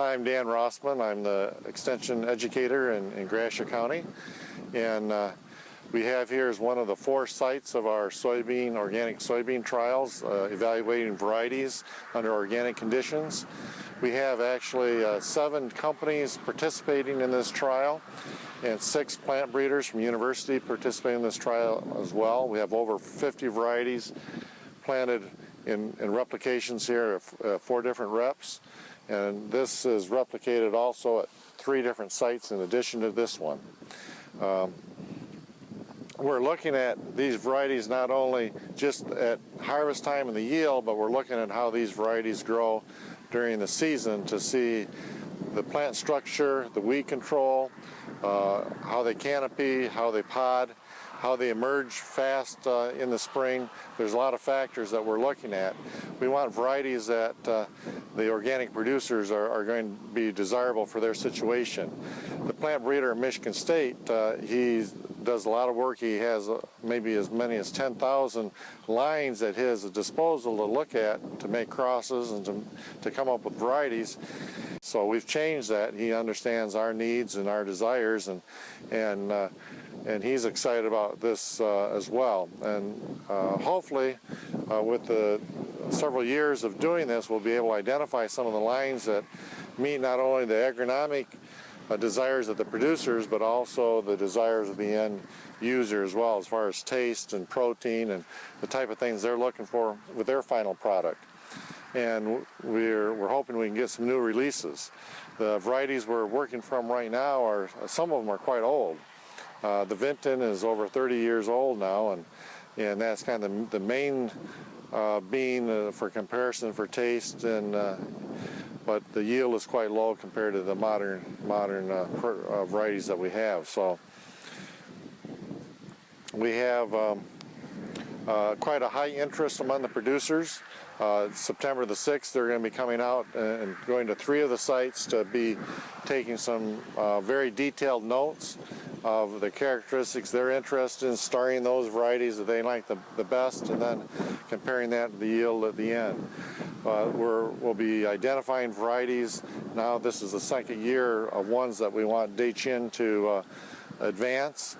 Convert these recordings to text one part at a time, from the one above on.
I'm Dan Rossman. I'm the extension educator in, in Gratiot County. And uh, we have here is one of the four sites of our soybean, organic soybean trials, uh, evaluating varieties under organic conditions. We have actually uh, seven companies participating in this trial and six plant breeders from university participating in this trial as well. We have over 50 varieties planted in, in replications here, uh, four different reps. And this is replicated also at three different sites in addition to this one. Um, we're looking at these varieties not only just at harvest time and the yield, but we're looking at how these varieties grow during the season to see the plant structure, the weed control, uh, how they canopy, how they pod, how they emerge fast uh, in the spring. There's a lot of factors that we're looking at. We want varieties that uh, the organic producers are, are, going to be desirable for their situation. The plant breeder at Michigan State, uh, he does a lot of work. He has uh, maybe as many as 10,000 lines at his disposal to look at to make crosses and to, to come up with varieties. So we've changed that. He understands our needs and our desires and, and uh, and he's excited about this uh, as well. And uh, hopefully, uh, with the several years of doing this, we'll be able to identify some of the lines that meet not only the agronomic uh, desires of the producers, but also the desires of the end user as well, as far as taste and protein and the type of things they're looking for with their final product. And we're, we're hoping we can get some new releases. The varieties we're working from right now are, some of them are quite old. Uh, the Vinton is over 30 years old now, and and that's kind of the, the main uh, bean uh, for comparison for taste, and uh, but the yield is quite low compared to the modern modern uh, uh, varieties that we have. So we have um, quite a high interest among the producers. Uh, September the 6th, they're going to be coming out and going to three of the sites to be taking some uh, very detailed notes of the characteristics they're interested in, starting those varieties that they like the, the best, and then comparing that to the yield at the end. Uh, we will be identifying varieties. Now this is the second year of ones that we want Dachin to uh, advance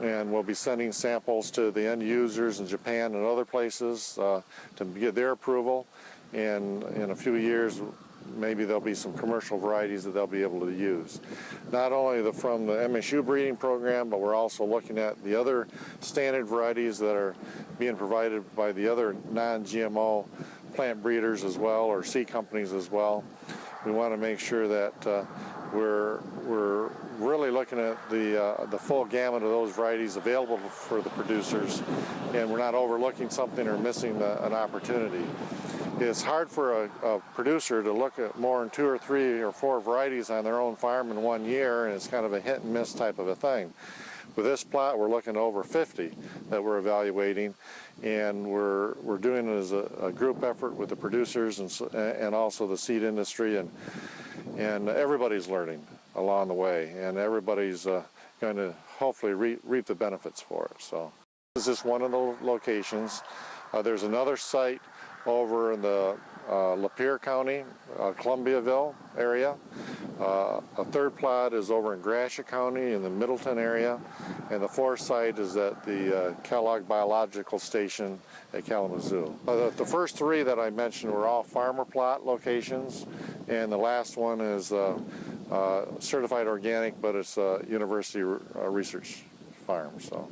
and we'll be sending samples to the end users in Japan and other places uh, to get their approval and in a few years maybe there'll be some commercial varieties that they'll be able to use. Not only the, from the MSU breeding program, but we're also looking at the other standard varieties that are being provided by the other non-GMO plant breeders as well, or seed companies as well. We want to make sure that uh, we're, we're really looking at the, uh, the full gamut of those varieties available for the producers, and we're not overlooking something or missing the, an opportunity it's hard for a, a, producer to look at more than two or three or four varieties on their own farm in one year, and it's kind of a hit and miss type of a thing. With this plot, we're looking over 50 that we're evaluating, and we're we're doing it as a, a group effort with the producers and and also the seed industry, and and everybody's learning along the way, and everybody's uh, going to hopefully re reap the benefits for it. So this is just one of the locations. Uh, there's another site over in the uh, Lapeer County, uh, Columbiaville area. Uh, a third plot is over in Gratiot County in the Middleton area. And the fourth site is at the uh, Kellogg Biological Station at Kalamazoo. Uh, the, the, first three that I mentioned were all farmer plot locations. And the last one is uh, certified organic, but it's a university research farm. So.